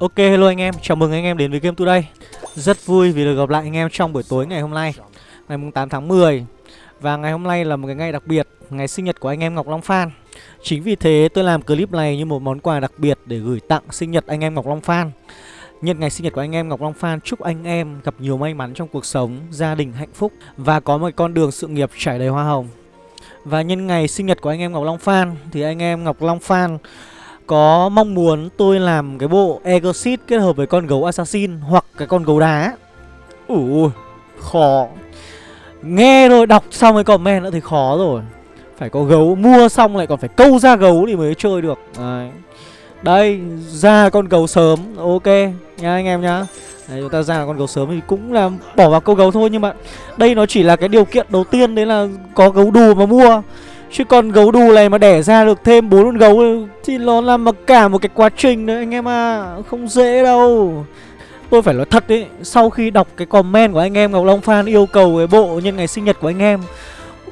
Ok hello anh em, chào mừng anh em đến với Game Today. Rất vui vì được gặp lại anh em trong buổi tối ngày hôm nay Ngày 8 tháng 10 Và ngày hôm nay là một cái ngày đặc biệt Ngày sinh nhật của anh em Ngọc Long Phan. Chính vì thế tôi làm clip này như một món quà đặc biệt Để gửi tặng sinh nhật anh em Ngọc Long Phan. Nhân ngày sinh nhật của anh em Ngọc Long Phan Chúc anh em gặp nhiều may mắn trong cuộc sống Gia đình hạnh phúc Và có một con đường sự nghiệp trải đầy hoa hồng. Và nhân ngày sinh nhật của anh em Ngọc Long Phan Thì anh em Ngọc Long Phan có mong muốn tôi làm cái bộ Exorcist kết hợp với con gấu Assassin hoặc cái con gấu đá? Ủa, khó. Nghe rồi đọc xong cái comment nữa thì khó rồi. Phải có gấu, mua xong lại còn phải câu ra gấu thì mới chơi được. Đấy, Đây ra con gấu sớm, ok nha anh em nhá. Đấy, chúng ta ra con gấu sớm thì cũng là bỏ vào câu gấu thôi Nhưng mà đây nó chỉ là cái điều kiện đầu tiên đấy là có gấu đù mà mua. Chứ còn gấu đù này mà đẻ ra được thêm bốn con gấu Thì nó là mà cả một cái quá trình đấy anh em à Không dễ đâu. Tôi phải nói thật đấy Sau khi đọc cái comment của anh em Ngọc Long Phan yêu cầu cái bộ nhân ngày sinh nhật của anh em,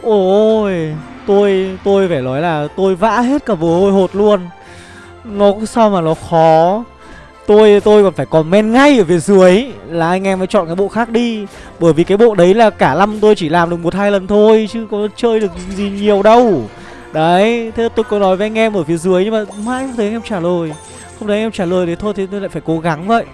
Ôi, Tôi tôi phải nói là tôi vã hết cả bồ hôi hột luôn. Nó sao mà nó khó. Tôi tôi còn phải comment ngay ở phía dưới Là anh em phải chọn cái bộ khác đi. Bởi vì cái bộ đấy là cả năm tôi chỉ làm được một hai lần thôi Chứ có chơi được gì nhiều đâu. Đấy Thế tôi có nói với anh em ở phía dưới Nhưng mà mãi không thấy anh em trả lời. Không thấy anh em trả lời thì thôi thì tôi lại phải cố gắng vậy.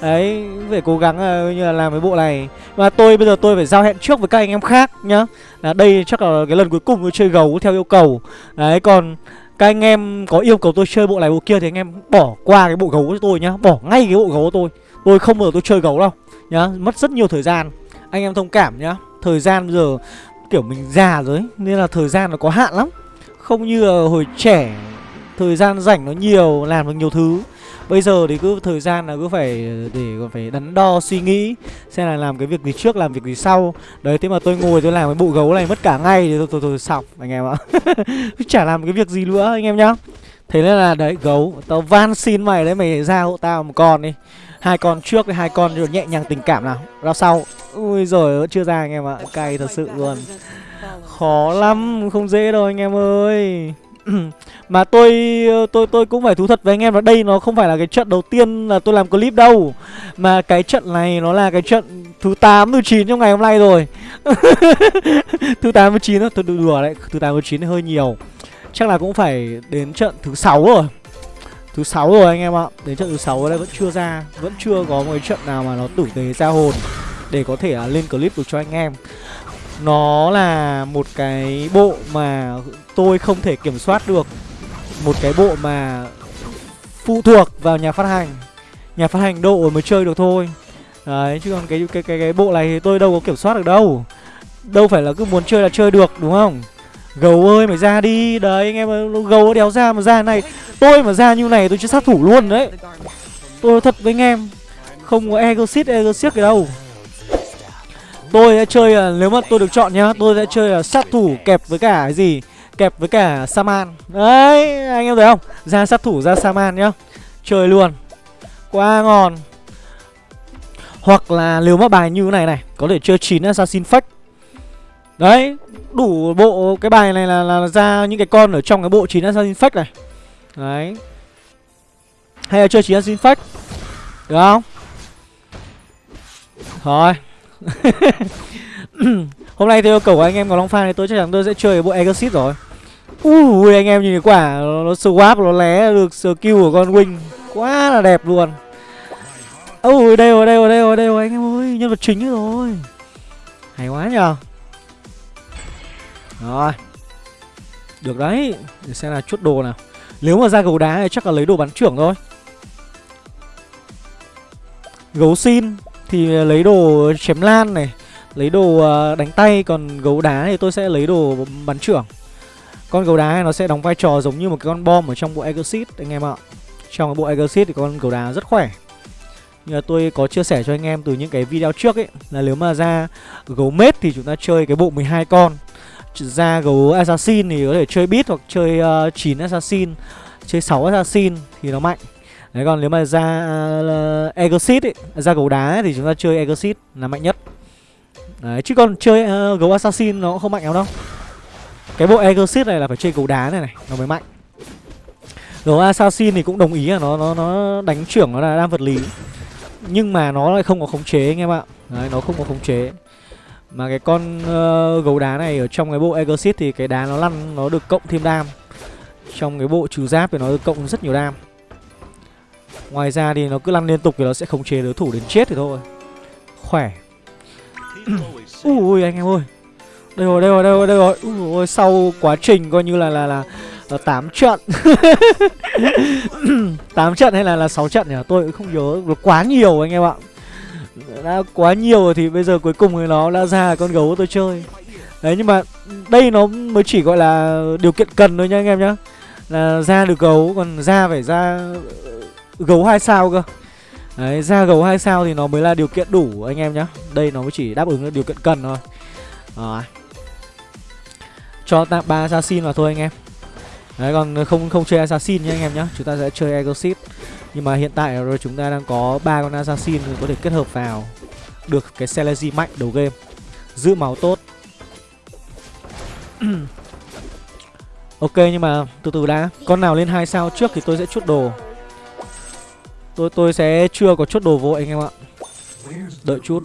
Đấy Phải cố gắng ờ, là, như là làm cái bộ này. Mà tôi bây giờ tôi phải giao hẹn trước với các anh em khác nhá. Là Đây chắc là cái lần cuối cùng tôi chơi gấu theo yêu cầu. Đấy còn các anh em có yêu cầu tôi chơi bộ này bộ kia thì anh em bỏ qua cái bộ gấu cho tôi nhá. Bỏ ngay cái bộ gấu của tôi. Tôi không bao giờ tôi chơi gấu đâu nhá. Mất rất nhiều thời gian. Anh em thông cảm nhá. Thời gian bây giờ kiểu mình già rồi ấy, Nên là thời gian nó có hạn lắm. Không như là hồi trẻ Thời gian rảnh nó nhiều Làm được nhiều thứ. Bây giờ thì cứ thời gian là cứ phải để còn phải đắn đo suy nghĩ xem là làm cái việc gì trước làm việc gì sau. Đấy thế mà tôi ngồi tôi làm cái bộ gấu này mất cả ngày thì tôi tôi, tôi anh em ạ. Chả làm cái việc gì nữa anh em nhá. Thế nên là đấy gấu tao van xin mày đấy mày ra hộ tao một con đi. Hai con trước với hai con rồi nhẹ nhàng tình cảm nào. Ra sau. Ui rồi chưa ra anh em ạ. Cay thật sự luôn. Khó lắm không dễ đâu anh em ơi. mà tôi tôi tôi cũng phải thú thật với anh em là đây nó không phải là cái trận đầu tiên là tôi làm clip đâu. Mà cái trận này nó là cái trận thứ 8, thứ 9 trong ngày hôm nay rồi. Thứ 8, thứ 9 đó, tôi đùa đấy, thứ 8, thứ 9 hơi nhiều. Chắc là cũng phải đến trận thứ 6 rồi. Thứ 6 rồi anh em ạ Đến trận thứ 6 đây vẫn chưa ra Vẫn chưa có một cái trận nào mà nó tử tế ra hồn Để có thể uh, lên clip được cho anh em. Nó là một cái bộ mà tôi không thể kiểm soát được. Một cái bộ mà phụ thuộc vào nhà phát hành. Nhà phát hành độ mới chơi được thôi. Đấy, chứ còn cái cái cái cái bộ này thì tôi đâu có kiểm soát được đâu. Đâu phải là cứ muốn chơi là chơi được, đúng không? Gấu ơi, mày ra đi. Đấy, anh em gấu đéo ra mà ra này. Tôi mà ra như này tôi chưa sát thủ luôn đấy. Tôi thật với anh em, không có exit exit cái đâu tôi sẽ chơi à, nếu mà tôi được chọn nhá tôi sẽ chơi à, sát thủ kẹp với cả cái gì? Kẹp với cả Saman. Đấy anh em thấy không? Ra sát thủ ra Saman nhá. Chơi luôn. Quá ngon. Hoặc là nếu mà bài như thế này này Có thể chơi 9 Assassin Fake. Đấy Đủ bộ cái bài này là, là ra những cái con ở trong cái bộ 9 Assassin Fake này. Đấy. Hay là chơi 9 Assassin Fake? Được không? Thôi. Hôm nay theo yêu cầu của anh em có Long Phan thì tôi chắc chắn tôi sẽ chơi cái bộ Exit rồi. Ui anh em nhìn cái quả nó, nó swap nó lé được skill của con Wing. Quá là đẹp luôn. Ui đây rồi đây rồi đây rồi đây rồi anh em ơi Nhân vật chính rồi. Hay quá nhờ. Rồi. Được đấy Để xem là chốt đồ nào. Nếu mà ra gấu đá thì chắc là lấy đồ bắn trưởng thôi. Gấu xin. Thì ờ, lấy đồ chém lan này Lấy đồ ờ, đánh tay Còn gấu đá thì tôi sẽ lấy đồ bắn trưởng. Con gấu đá này nó sẽ đóng vai trò giống như một cái con bom ở trong bộ Exit anh em ạ. Trong cái bộ Exit thì con gấu đá rất khỏe. Như là tôi có chia sẻ cho anh em từ những cái video trước ấy Là nếu mà ra gấu mết thì chúng ta chơi cái bộ 12 con. Ra gấu Assassin thì có thể chơi bit hoặc chơi ờ, uh, 9 Assassin Chơi 6 Assassin thì nó mạnh. Đấy còn nếu mà ra uh, Exit ấy, ra gấu đá ấy, thì chúng ta chơi Exit là mạnh nhất. Đấy chứ còn chơi uh, gấu Assassin nó cũng không mạnh lắm đâu. Cái bộ exit này là phải chơi gấu đá này này Nó mới mạnh. Gấu assassin thì cũng đồng ý là nó nó nó đánh trưởng nó là đam vật lý. Nhưng mà nó lại không có khống chế anh em ạ. Đấy, nó không có khống chế. Mà cái con uh, gấu đá này ở trong cái bộ Exit thì cái đá nó lăn nó được cộng thêm đam. Trong cái bộ trừ giáp thì nó được cộng rất nhiều đam ngoài ra thì nó cứ lăn liên tục thì nó sẽ khống chế đối thủ đến chết thì thôi. Khỏe. Ui anh em ơi. Đây rồi đây rồi đây rồi đây rồi. Ui sau quá trình coi như là là là là 8 trận. 8 trận hay là là 6 trận nhỉ? Tôi cũng không nhớ nó quá nhiều anh em ạ. Đã quá nhiều rồi thì bây giờ cuối cùng thì nó đã ra con gấu tôi chơi. Đấy, nhưng mà đây nó mới chỉ gọi là điều kiện cần thôi nha anh em nhá. Là ra được gấu, còn ra phải ra gấu hai sao cơ? Đấy ra gấu hai sao thì nó mới là điều kiện đủ, anh em nhá. Đây nó mới chỉ đáp ứng được điều kiện cần thôi. Rồi. Cho tạm ba assassin vào thôi, anh em. Đấy, còn không không chơi assassin nhá, anh em nhá. Chúng ta sẽ chơi exorcist. Nhưng mà hiện tại rồi chúng ta đang có ba con assassin có thể kết hợp vào được cái Celezy mạnh đầu game. Giữ máu tốt. Ok, nhưng mà từ từ đã. Con nào lên hai sao trước thì tôi sẽ chút đồ tôi tôi sẽ chưa có chốt đồ vội anh em ạ. Đợi chút.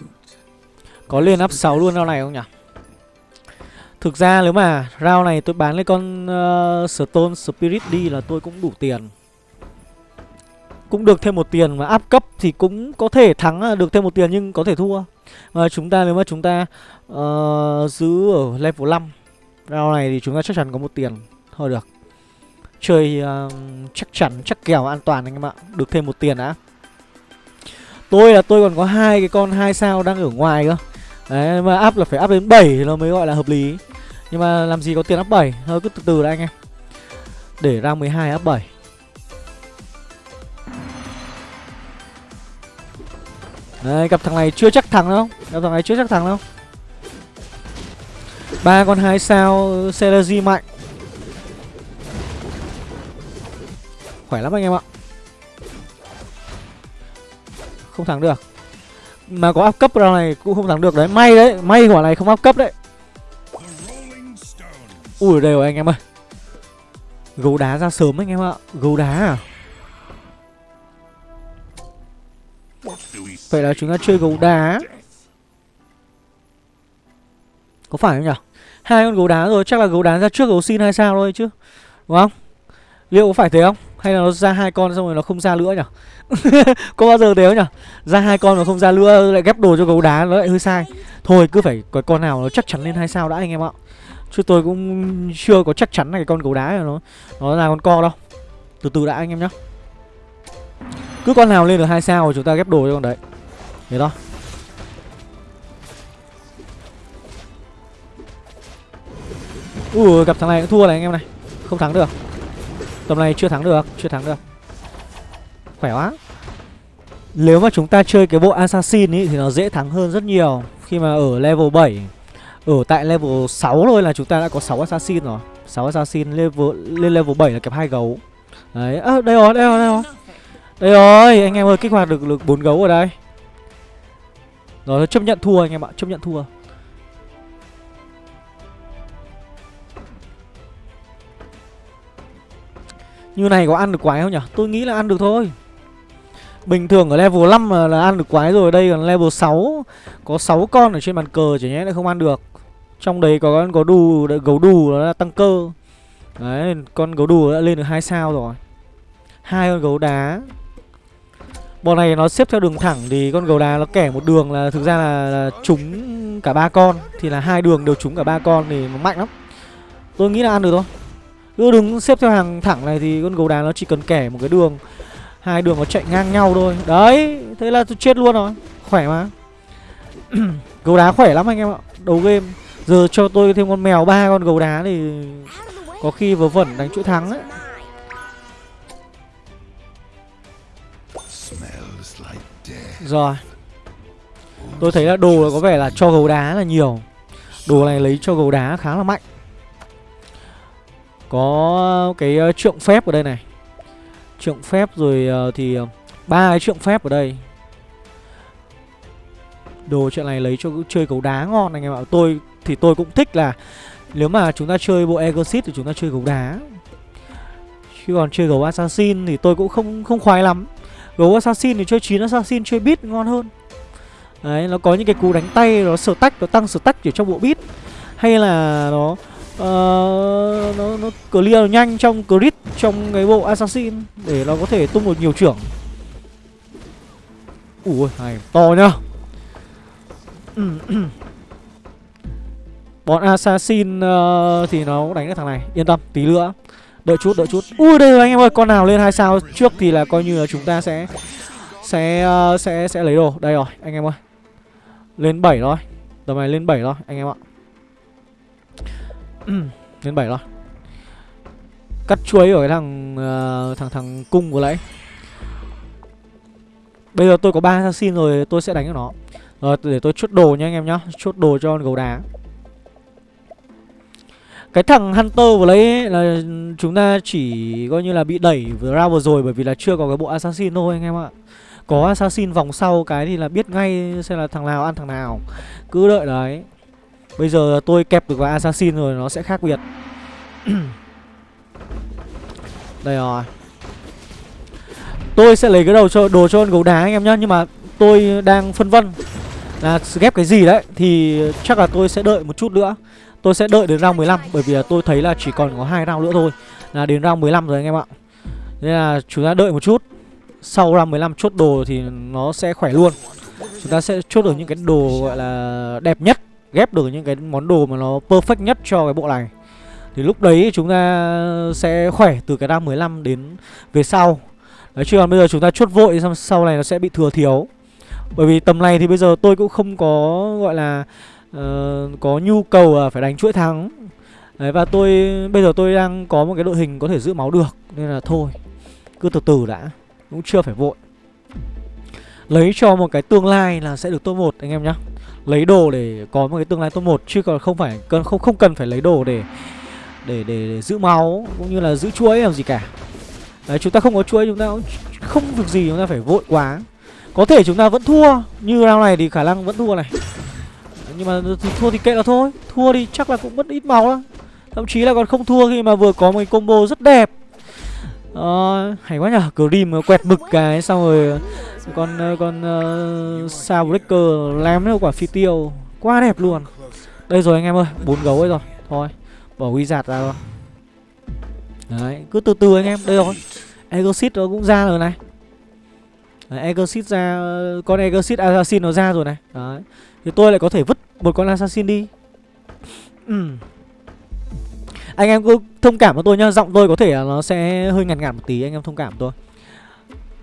Có lên up 6 luôn round này không nhỉ? Thực ra nếu mà round này tôi bán lấy con uh, stone spirit đi là tôi cũng đủ tiền. Cũng được thêm một tiền mà áp cấp thì cũng có thể thắng ờ, được thêm một tiền nhưng có thể thua. Mà chúng ta nếu mà chúng ta uh, giữ ở level 5 round này thì chúng ta chắc chắn có một tiền. Thôi được chơi uh, chắc chắn chắc kèo an toàn anh em ạ. Được thêm một tiền đã tôi là tôi còn có hai cái con hai sao đang ở ngoài cơ. Đấy mà áp là phải áp đến 7 thì nó mới gọi là hợp lý. Nhưng mà làm gì có tiền áp 7 thôi cứ từ từ đã anh em. Để ra 12 áp 7 Đấy, gặp thằng này chưa chắc thắng đâu. Gặp thằng này chưa chắc thắng đâu. Ba con hai sao Seragi mạnh. Khỏe lắm anh em ạ. Không thắng được. Mà có áp cấp ra này cũng không thắng được đấy. May đấy, may quả này không áp cấp đấy. Ui đây rồi anh em ơi. Gấu đá ra sớm anh em ạ. Gấu đá à? Vậy là chúng ta chơi gấu đá. Có phải không nhỉ? Hai con gấu đá rồi chắc là gấu đá ra trước gấu xin hay sao thôi chứ. Đúng không? Liệu có phải thế không? Hay là nó ra hai con xong rồi nó không ra nữa nhỉ Có bao giờ thế nhở? nhỉ Ra hai con mà không ra nữa, lại ghép đồ cho gấu đá, nó lại hơi sai. Thôi, cứ phải có con nào nó chắc chắn lên hai sao đã anh em ạ. Chứ tôi cũng chưa có chắc chắn là cái con gấu đá này nó nó là con co đâu. Từ từ đã anh em nhá. Cứ con nào lên được hai sao chúng ta ghép đồ cho con đấy. Thế đó Ui, gặp thằng này cũng thua này anh em này. Không thắng được. Tầm này chưa thắng được Chưa thắng được. Khỏe quá. Nếu mà chúng ta chơi cái bộ Assassin ý Thì nó dễ thắng hơn rất nhiều Khi mà ở level 7 Ở tại level 6 thôi là chúng ta đã có 6 Assassin rồi. 6 Assassin level, lên level 7 là kẹp hai gấu. Đấy, à, đây rồi, đây rồi, đây rồi. Đây rồi, anh em ơi, kích hoạt được được bốn gấu ở đây. Rồi chấp nhận thua anh em ạ, chấp nhận thua. Như này có ăn được quái không nhỉ? Tôi nghĩ là ăn được thôi. Bình thường ở level 5 là, là ăn được quái rồi, đây còn level 6 có 6 con ở trên bàn cờ chỉ nhẽ lại không ăn được. Trong đấy có con có đù gấu đù nó là tăng cơ. Đấy, con gấu đù đã lên được hai sao rồi. Hai con gấu đá Bọn này nó xếp theo đường thẳng thì con gấu đá nó kẻ một đường là thực ra là, là trúng cả ba con thì là hai đường đều trúng cả ba con thì nó mạnh lắm. Tôi nghĩ là ăn được thôi. Cứ đứng xếp theo hàng thẳng này thì con gấu đá nó chỉ cần kẻ một cái đường hai đường nó chạy ngang nhau thôi. Đấy, thế là tôi chết luôn rồi. Khỏe mà. gấu đá khỏe lắm anh em ạ. Đầu game giờ cho tôi thêm con mèo ba con gấu đá thì có khi vớ vẩn đánh chuỗi thắng ấy. Rồi Tôi thấy là đồ có vẻ là cho gấu đá là nhiều Đồ này lấy cho gấu đá khá là mạnh có ờ, cái uh, trượng phép ở đây này. Trượng phép rồi uh, thì uh, ba cái trượng phép ở đây. Đồ chuyện này lấy cho chơi cầu đá ngon anh em ạ. Tôi thì tôi cũng thích là Nếu mà chúng ta chơi bộ Exit thì chúng ta chơi gấu đá. Chứ còn chơi gấu assassin thì tôi cũng không không khoái lắm. Gấu assassin thì chơi 9 assassin chơi bit ngon hơn. Đấy, nó có những cái cú đánh tay nó sở tách, nó tăng sở tách ở trong bộ bit Hay là nó uh, nó nó clear nhanh trong crit trong cái bộ assassin để nó có thể tung được nhiều trưởng. Ui này to nhá. Bọn assassin uh, thì nó đánh cái thằng này. Yên tâm tí nữa. Đợi chút đợi chút. Ui đây rồi anh em ơi con nào lên hai sao trước thì là coi như là chúng ta sẽ sẽ uh, sẽ sẽ lấy đồ. Đây rồi anh em ơi. Lên 7 rồi. Tầm này lên 7 rồi anh em ạ. lên 7 rồi. Cắt chuối ở cái thằng uh, thằng thằng cung của lấy Bây giờ tôi có ba assassin rồi tôi sẽ đánh cho nó. Rồi để tôi chốt đồ nha anh em nhá. Chốt đồ cho con gấu đá. Cái thằng Hunter vừa lấy là chúng ta chỉ coi như là bị đẩy vừa ra vừa rồi Bởi vì là chưa có cái bộ assassin thôi anh em ạ. Có assassin vòng sau cái thì là biết ngay xem là thằng nào ăn thằng nào. Cứ đợi đấy. Bây giờ tôi kẹp được vào assassin rồi, nó sẽ khác biệt. Đây rồi. Tôi sẽ lấy cái đầu cho, đồ cho con gấu đá anh em nhá, Nhưng mà tôi đang phân vân Là ghép cái gì đấy, Thì chắc là tôi sẽ đợi một chút nữa. Tôi sẽ đợi đến round 15 Bởi vì là tôi thấy là chỉ còn có hai round nữa thôi, Là đến round 15 rồi anh em ạ. Nên là chúng ta đợi một chút. Sau round 15 chốt đồ thì nó sẽ khỏe luôn. Chúng ta sẽ chốt được những cái đồ, gọi là, đẹp nhất. Ghép được những cái món đồ mà nó perfect nhất cho cái bộ này. Thì lúc đấy chúng ta sẽ khỏe từ cái round 15 đến về sau. Đấy chứ còn bây giờ chúng ta chốt vội xong sau này nó sẽ bị thừa thiếu. Bởi vì tầm này thì bây giờ tôi cũng không có gọi là uh, Có nhu cầu là phải đánh chuỗi thắng. Đấy và tôi bây giờ tôi đang có một cái đội hình có thể giữ máu được Nên là thôi Cứ từ từ đã Cũng chưa phải vội. Lấy cho một cái tương lai là sẽ được top 1 anh em nhá. Lấy đồ để có một cái tương lai top 1 Chứ còn không phải cần không không cần phải lấy đồ để để, để, để giữ máu cũng như là giữ chuỗi làm gì cả. Đấy chúng ta không có chuỗi chúng ta cũng không việc gì chúng ta phải vội quá. Có thể chúng ta vẫn thua Như round này thì khả năng vẫn thua này. Nhưng mà thua thì kệ là thôi Thua thì chắc là cũng mất ít máu lắm. Thậm chí là còn không thua khi mà vừa có một cái combo rất đẹp. Ờ, Hay quá nhở Grim quẹt mực cái xong rồi con ờ, con uh, ờ, sao breaker lém nó quả phi tiêu. Quá đẹp luôn. Đây rồi anh em ơi bốn gấu ấy rồi. Thôi bỏ wizard ra rồi Đấy, cứ từ từ anh em, đây rồi. Exit nó cũng ra rồi này. Đấy, Exit ra, con Exit Assassin nó ra rồi này. Đấy, thì tôi lại có thể vứt một con Assassin đi. Ừ. Anh em cứ thông cảm với tôi nhá, giọng tôi có thể là nó sẽ hơi ngặt ngặt một tí, anh em thông cảm tôi.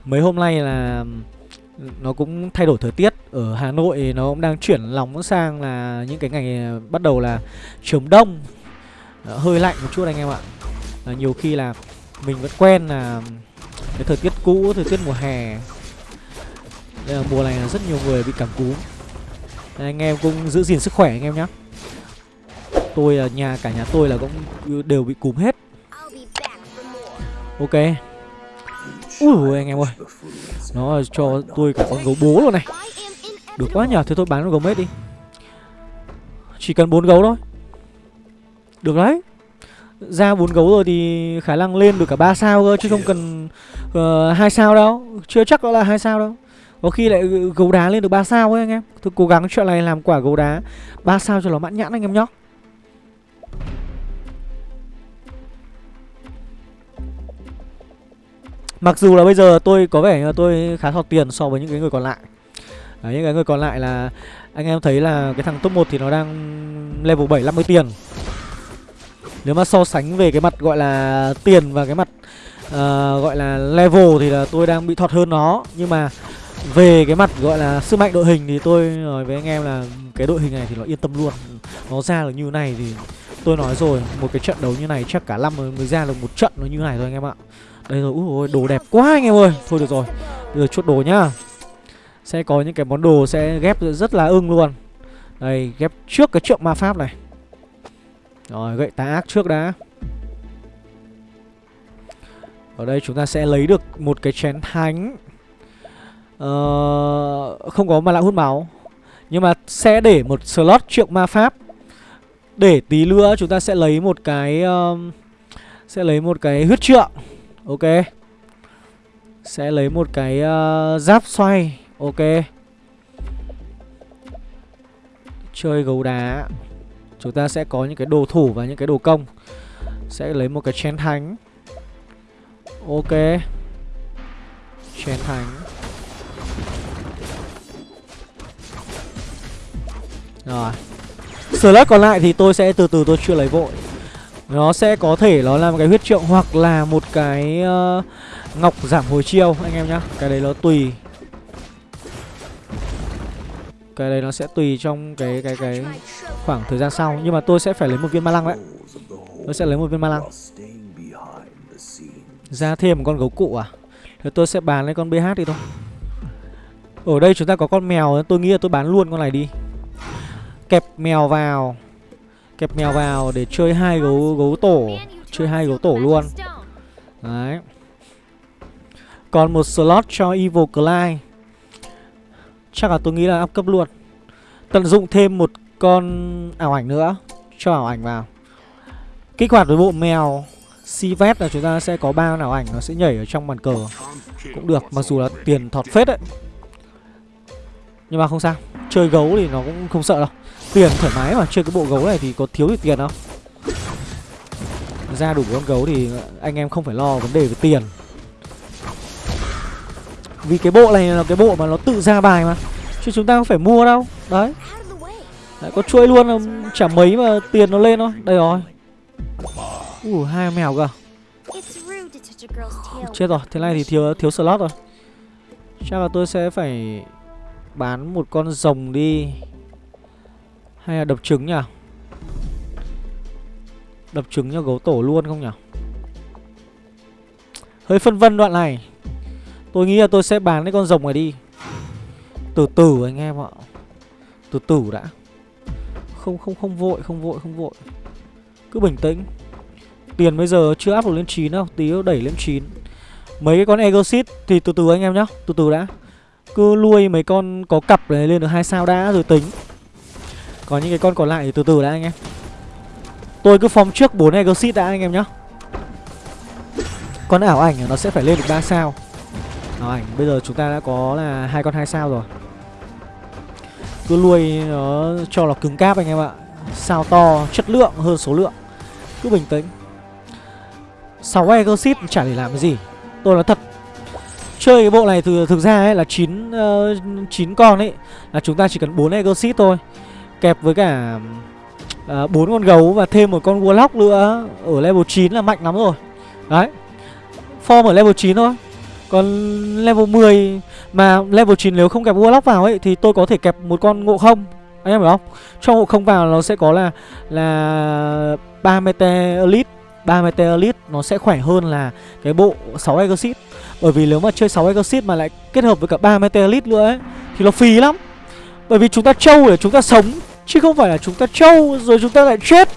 Mấy hôm nay là nó cũng thay đổi thời tiết. Ở Hà Nội nó cũng đang chuyển nóng sang là những cái ngày bắt đầu là chống đông. Hơi lạnh một chút anh em ạ. Là nhiều khi là mình vẫn quen là cái thời tiết cũ thời tiết mùa hè. Đây là mùa này là rất nhiều người bị cảm cúm. Anh em cũng giữ gìn sức khỏe anh em nhé tôi là nhà cả nhà tôi là cũng đều bị cúm hết. Ok ui anh em ơi. Nó cho tôi cả con gấu bố luôn này. Được quá nhờ thế tôi bán con gấu mết đi. Chỉ cần bốn gấu thôi. Được đấy. Ra bốn gấu rồi thì khả năng lên được cả ba sao cơ chứ không cần ờ, hai uh, sao đâu. Chưa chắc đó là hai sao đâu. Có khi lại gấu đá lên được ba sao ấy anh em. Tôi cố gắng chuyện này làm quả gấu đá ba sao cho nó mãn nhãn anh em nhóc Mặc dù là bây giờ tôi có vẻ là tôi khá thọt tiền so với những cái người còn lại. Đấy, những cái người còn lại là anh em thấy là cái thằng top 1 thì nó đang level 7 50 tiền. Nếu mà so sánh về cái mặt gọi là tiền và cái mặt uh, gọi là level thì là tôi đang bị thọt hơn nó. Nhưng mà về cái mặt gọi là sức mạnh đội hình thì tôi nói với anh em là cái đội hình này thì nó yên tâm luôn. Nó ra được như này thì tôi nói rồi một cái trận đấu như này chắc cả năm mới ra được một trận nó như này thôi anh em ạ. Đây rồi, úi ôi, đồ đẹp quá anh em ơi. Thôi được rồi, bây giờ chốt đồ nhá. Sẽ có những cái món đồ sẽ ghép rất là ưng luôn. Đây, ghép trước cái trượng ma pháp này. Rồi gậy tá ác trước đã. Ở đây chúng ta sẽ lấy được một cái chén thánh. Ờ, Không có mà lại hút máu. Nhưng mà sẽ để một slot trượng ma pháp. Để tí nữa chúng ta sẽ lấy một cái uh, Sẽ lấy một cái huyết trượng. Ok. Sẽ lấy một cái uh, giáp xoay. Ok. Chơi gấu đá. Chúng ta sẽ có những cái đồ thủ và những cái đồ công. Sẽ lấy một cái chén thánh. Ok. Chén thánh. Rồi. Slug còn lại thì tôi sẽ từ từ tôi chưa lấy vội. Nó sẽ có thể nó là một cái huyết trượng hoặc là một cái uh, ngọc giảm hồi chiêu anh em nhá. Cái đấy nó tùy. Cái đấy nó sẽ tùy trong cái cái cái khoảng thời gian sau. Nhưng mà tôi sẽ phải lấy một viên ma lăng đấy. Tôi sẽ lấy một viên ma lăng. Ra thêm một con gấu cụ à? Thì tôi sẽ bán lấy con BH đi thôi. Ở đây chúng ta có con mèo Tôi nghĩ là tôi bán luôn con này đi. Kẹp mèo vào. Kẹp mèo vào để chơi hai gấu gấu tổ Chơi hai gấu tổ luôn. Đấy. Còn một slot cho Evil Clyde. Chắc là tôi nghĩ là up cấp luôn. Tận dụng thêm một con ảo ảnh nữa Cho ảo ảnh vào. Kích hoạt với bộ mèo Sivet là chúng ta sẽ có ba ảo ảnh Nó sẽ nhảy ở trong bàn cờ. Cũng được, mặc dù là tiền thọt phết đấy. Nhưng mà không sao. Chơi gấu thì nó cũng không sợ đâu. Tiền thoải mái mà chơi cái bộ gấu này thì có thiếu gì tiền đâu. Ra đủ con gấu thì anh em không phải lo vấn đề về tiền. Vì cái bộ này là cái bộ mà nó tự ra bài mà Chứ chúng ta không phải mua đâu. Đấy. Đấy, có chuỗi luôn um, chả mấy mà tiền nó lên thôi. Đây rồi. Ủa hai mèo cơ Chết rồi, thế này thì thiếu thiếu slot rồi. Chắc là tôi sẽ phải bán một con rồng đi. Hay là đập trứng nhỉ? Đập trứng cho gấu tổ luôn không nhỉ? Hơi phân vân đoạn này. Tôi nghĩ là tôi sẽ bán cái con rồng này đi. Từ từ anh em ạ. Từ từ đã. Không không không vội không vội không vội. Cứ bình tĩnh. Tiền bây giờ chưa áp được lên 9 đâu, Tí đẩy lên 9 Mấy cái con Exit thì từ từ anh em nhá, Từ từ đã. Cứ nuôi mấy con có cặp này lên được hai sao đã rồi tính. Còn những cái con còn lại thì từ từ đã anh em. Tôi cứ form trước 4 Exit đã anh em nhá. Con ảo ảnh nó sẽ phải lên được 3 sao. Ảo ảnh, bây giờ chúng ta đã có là hai con hai sao rồi. Cứ nuôi nó cho nó cứng cáp anh em ạ. Sao to, chất lượng hơn số lượng. Cứ bình tĩnh. 6 Exit chả để làm cái gì. Tôi nói thật Chơi cái bộ này thực, thực ra ấy là 9 uh, 9 con ấy Là chúng ta chỉ cần 4 Exit thôi. Kẹp với cả ờ, uh, 4 con gấu và thêm một con Warlock nữa. Ở level 9 là mạnh lắm rồi. Đấy. Form ở level 9 thôi. Còn level 10 Mà level 9 nếu không kẹp Warlock vào ấy Thì tôi có thể kẹp một con ngộ không. Anh em hiểu không? Cho ngộ không vào nó sẽ có là Là 3 mete elite. 3 Elite nó sẽ khỏe hơn là cái bộ 6 Exit bởi vì nếu mà chơi 6 Exorcist mà lại kết hợp với cả 3 Meteorite nữa ấy Thì nó phí lắm. Bởi vì chúng ta trâu để chúng ta sống Chứ không phải là chúng ta trâu rồi chúng ta lại chết.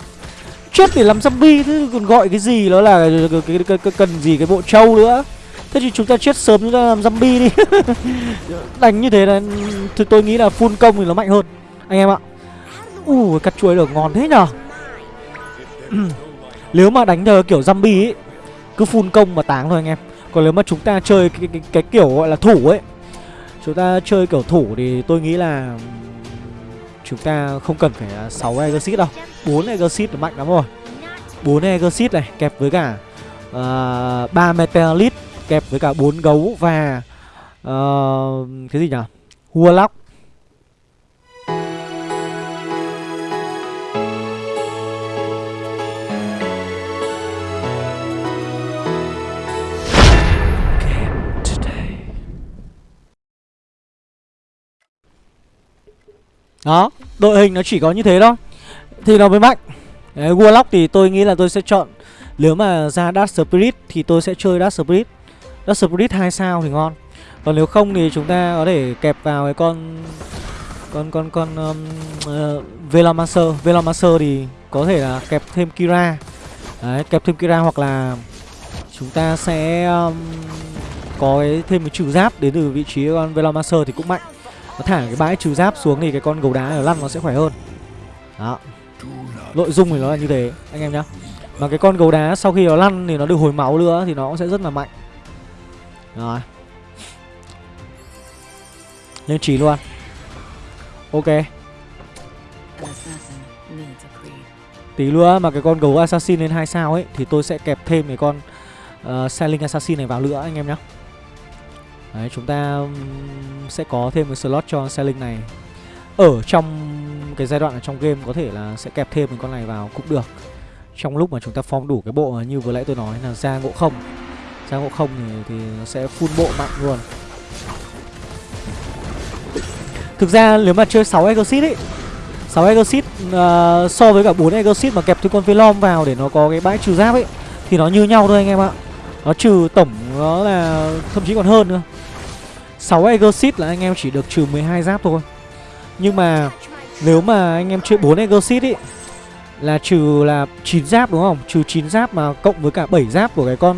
Chết để làm zombie Thế còn gọi cái gì đó là cái, cái, cái, cần gì cái bộ trâu nữa? Thế thì chúng ta chết sớm chúng ta làm zombie đi. Đánh như thế là thì tôi nghĩ là full công thì nó mạnh hơn. Anh em ạ. Ui cắt chuối được ngon thế nhở Nếu mà đánh theo kiểu zombie ấy Cứ phun công mà táng thôi anh em. Còn nếu mà chúng ta chơi cái, cái, cái kiểu gọi là thủ ấy Chúng ta chơi kiểu thủ thì tôi nghĩ là Chúng ta không cần phải à, 6 Exit đâu. 4 Exit là mạnh lắm rồi. 4 Exit này kẹp với cả à, uh, 3 Meteorite Kẹp với cả 4 gấu và uh, Cái gì nhỉ Warlock. Đó, đội hình nó chỉ có như thế thôi. Thì nó mới mạnh. Đấy, Warlock thì tôi nghĩ là tôi sẽ chọn Nếu mà ra Dark Spirit thì tôi sẽ chơi Dark Spirit. Dark Spirit 2 sao thì ngon. Còn nếu không thì chúng ta có thể kẹp vào cái con Con con con um, ờ, uh, Velomancer Velomancer thì có thể là kẹp thêm Kira. Đấy, kẹp thêm Kira hoặc là Chúng ta sẽ um, có cái, thêm cái trừ giáp đến từ vị trí con Velomancer thì cũng mạnh nó thả cái bãi trừ giáp xuống thì cái con gấu đá ở lăn nó sẽ khỏe hơn. Đó. Nội dung thì nó là như thế anh em nhá. Mà cái con gấu đá sau khi nó lăn thì nó được hồi máu nữa Thì nó cũng sẽ rất là mạnh. Rồi. Lên trí luôn. Ok. Tí nữa mà cái con gấu assassin lên 2 sao ấy Thì tôi sẽ kẹp thêm cái con ờ, uh, Selling assassin này vào nữa anh em nhé Đấy chúng ta sẽ có thêm cái slot cho selling này. Ở trong cái giai đoạn ở trong game có thể là sẽ kẹp thêm một con này vào cũng được. Trong lúc mà chúng ta form đủ cái bộ như vừa nãy tôi nói là ra ngộ không. Ra ngộ không thì, thì nó sẽ full bộ mạnh luôn. Thực ra nếu mà chơi 6 Exorcist ấy 6 Exorcist uh, ờ, so với cả 4 Exorcist mà kẹp thêm con Velom vào để nó có cái bãi trừ giáp ấy Thì nó như nhau thôi anh em ạ. Nó trừ tổng nó là thậm chí còn hơn nữa 6 Exorcist là anh em chỉ được trừ 12 giáp thôi. Nhưng mà nếu mà anh em chơi 4 Exorcist ý Là trừ là 9 giáp đúng không? Trừ 9 giáp mà cộng với cả 7 giáp của cái con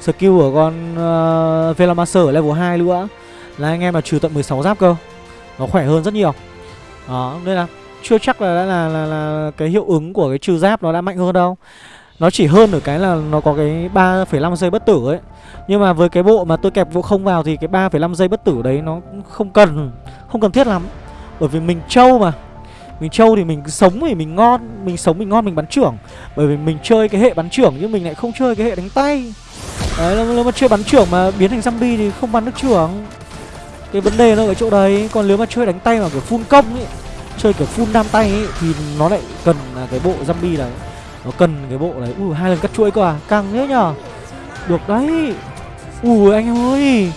skill của con ờ, uh, Velamaster ở level 2 nữa Là anh em là trừ tận 16 giáp cơ. Nó khỏe hơn rất nhiều. Đó, nên là chưa chắc là đã là, là, là cái hiệu ứng của cái trừ giáp nó đã mạnh hơn đâu. Nó chỉ hơn ở cái là nó có cái 3,5 giây bất tử ấy. Nhưng mà với cái bộ mà tôi kẹp vụ không vào thì cái 3,5 giây bất tử đấy nó không cần Không cần thiết lắm. Bởi vì mình trâu mà. Mình trâu thì mình sống thì mình ngon Mình sống mình ngon mình bắn trưởng. Bởi vì mình chơi cái hệ bắn trưởng nhưng mình lại không chơi cái hệ đánh tay. Đấy nếu mà chơi bắn trưởng mà biến thành zombie thì không bắn được trưởng. Cái vấn đề nó ở chỗ đấy. Còn nếu mà chơi đánh tay mà kiểu full công ấy chơi kiểu full nam tay ấy, thì nó lại cần cái bộ zombie này nó cần cái bộ này. Ui hai lần cắt chuỗi cơ à? Căng thế nhở được đấy. Ui anh em ơi.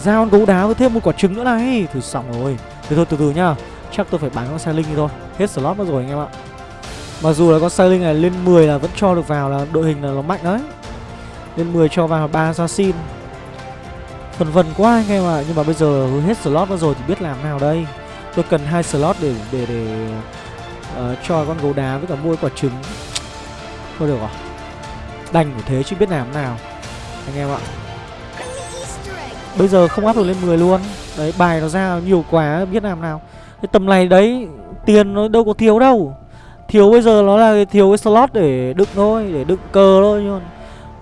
Ra con gấu đá với thêm một quả trứng nữa này. Thử xong rồi. Từ thôi từ từ nhá. Chắc tôi phải bán con sai linh đi thôi. Hết slot mất rồi anh em ạ. Mặc dù là con sai linh này lên 10 là vẫn cho được vào là đội hình là nó mạnh đấy. Lên 10 cho vào ba assassin phần vần quá anh em ạ. Nhưng mà bây giờ hết slot mất rồi thì biết làm nào đây. Tôi cần hai slot để để để uh, cho con gấu đá với cả mua quả trứng. Thôi được rồi. Đành của thế chứ biết làm nào. Anh em ạ. Bây giờ không áp được lên 10 luôn. Đấy bài nó ra nhiều quá biết làm nào. Cái tầm này đấy tiền nó đâu có thiếu đâu. Thiếu bây giờ nó là thiếu cái slot để đựng thôi, để đựng cờ thôi nhưng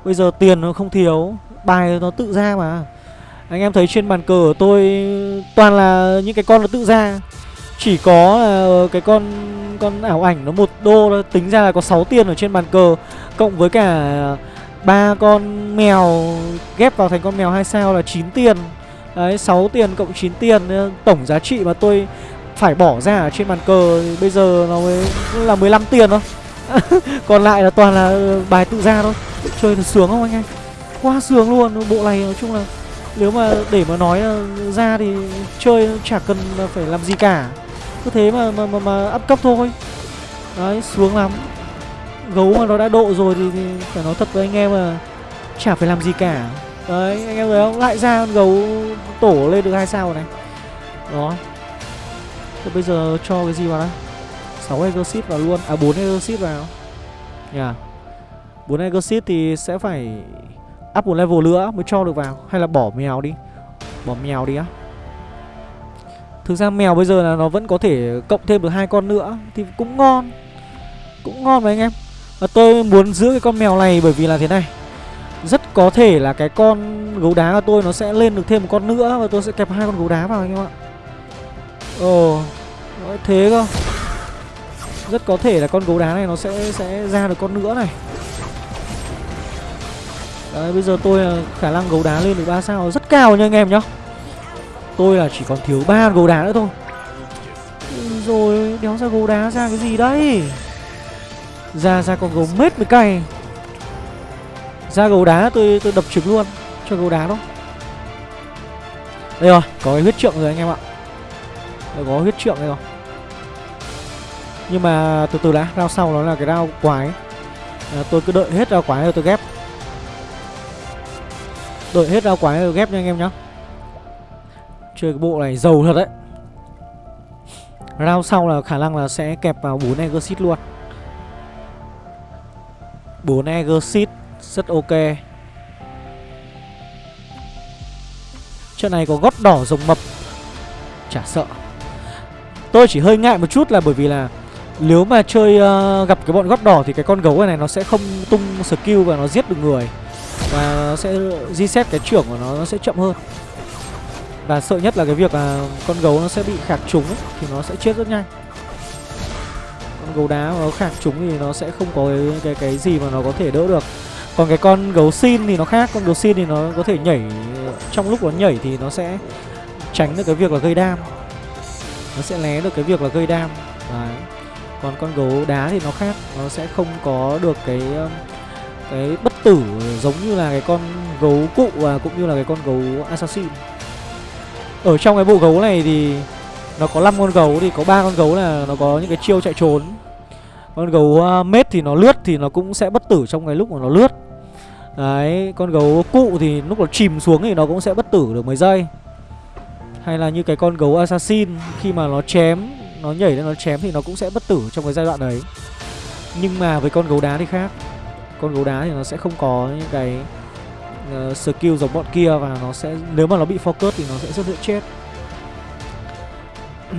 bây giờ tiền nó không thiếu, bài nó tự ra mà. Anh em thấy trên bàn cờ của tôi toàn là những cái con nó tự ra chỉ có ờ, cái con con ảo ảnh nó một đô tính ra là có 6 tiền ở trên bàn cờ, Cộng với cả ba con mèo, ghép vào thành con mèo hai sao là 9 tiền Đấy 6 tiền cộng 9 tiền ờ, Tổng giá trị mà tôi phải bỏ ra ở trên bàn cờ thì bây giờ nó mới là 15 tiền thôi. Còn lại là toàn là ờ, bài tự ra thôi. Chơi thật sướng không anh em? Quá sướng luôn, Bộ này nói chung là nếu mà để mà nói ra thì chơi chả cần phải làm gì cả. Cứ thế mà mà, mà, mà up cấp thôi. Đấy xuống lắm. Gấu mà nó đã độ rồi thì, thì phải nói thật với anh em là Chả phải làm gì cả. Đấy anh em thấy không? Lại ra con gấu tổ lên được hai sao này. Đó. Thế bây giờ cho cái gì vào đây 6 exit vào luôn. À 4 exit vào. Nhà yeah. 4 exorcist thì sẽ phải Up một level nữa mới cho được vào. Hay là bỏ mèo đi. Bỏ mèo đi á. Thực ra mèo bây giờ là nó vẫn có thể cộng thêm được hai con nữa, Thì cũng ngon. Cũng ngon mà anh em. Và tôi muốn giữ cái con mèo này bởi vì là thế này. Rất có thể là cái con gấu đá của tôi nó sẽ lên được thêm một con nữa Và tôi sẽ kẹp hai con gấu đá vào anh em ạ. Ồ thế cơ. Rất có thể là con gấu đá này nó sẽ sẽ ra được con nữa này. Đấy, bây giờ tôi à, khả năng gấu đá lên được 3 sao. Rất cao nha anh em nhá. Tôi là chỉ còn thiếu ba gấu đá nữa thôi. Rồi đéo ra gấu đá ra cái gì đấy? Ra ra con gấu mết mới cay. Ra gấu đá tôi tôi đập trực luôn Cho gấu đá đó. Đây rồi có cái huyết trượng rồi anh em ạ. Đây có huyết trượng đây rồi. Nhưng mà từ từ đã Rao sau nó là cái rao quái. À, Tôi cứ đợi hết rao quái rồi tôi ghép. Đợi hết rao quái rồi ghép nha anh em nhá. Chơi cái bộ này giàu thật đấy. Round sau là khả năng là sẽ kẹp vào 4 Exit luôn. 4 Exit rất ok. Trận này có gót đỏ rồng mập. Chả sợ. Tôi chỉ hơi ngại một chút là bởi vì là Nếu mà chơi uh, gặp cái bọn gót đỏ thì cái con gấu này, này nó sẽ không tung skill và nó giết được người. Và nó sẽ reset cái trưởng của nó, nó sẽ chậm hơn. Và sợ nhất là cái việc là con gấu nó sẽ bị khạc trúng ấy, thì nó sẽ chết rất nhanh. Con gấu đá mà nó khạc trúng thì nó sẽ không có cái, cái, cái gì mà nó có thể đỡ được. Còn cái con gấu xin thì nó khác, con gấu xin thì nó có thể nhảy Trong lúc nó nhảy thì nó sẽ tránh được cái việc là gây đam. Nó sẽ né được cái việc là gây đam. Đấy. Còn con gấu đá thì nó khác nó sẽ không có được cái cái bất tử giống như là cái con gấu cụ và cũng như là cái con gấu assassin ở trong cái bộ gấu này thì nó có 5 con gấu thì có ba con gấu là nó có những cái chiêu chạy trốn. Con gấu uh, mết thì nó lướt thì nó cũng sẽ bất tử trong cái lúc mà nó lướt. Đấy con gấu cụ thì lúc nó chìm xuống thì nó cũng sẽ bất tử được mấy giây. Hay là như cái con gấu assassin khi mà nó chém nó nhảy lên nó chém thì nó cũng sẽ bất tử trong cái giai đoạn đấy. Nhưng mà với con gấu đá thì khác. Con gấu đá thì nó sẽ không có những cái uh, skill giống bọn kia và nó sẽ nếu mà nó bị focus thì nó sẽ rất dễ chết.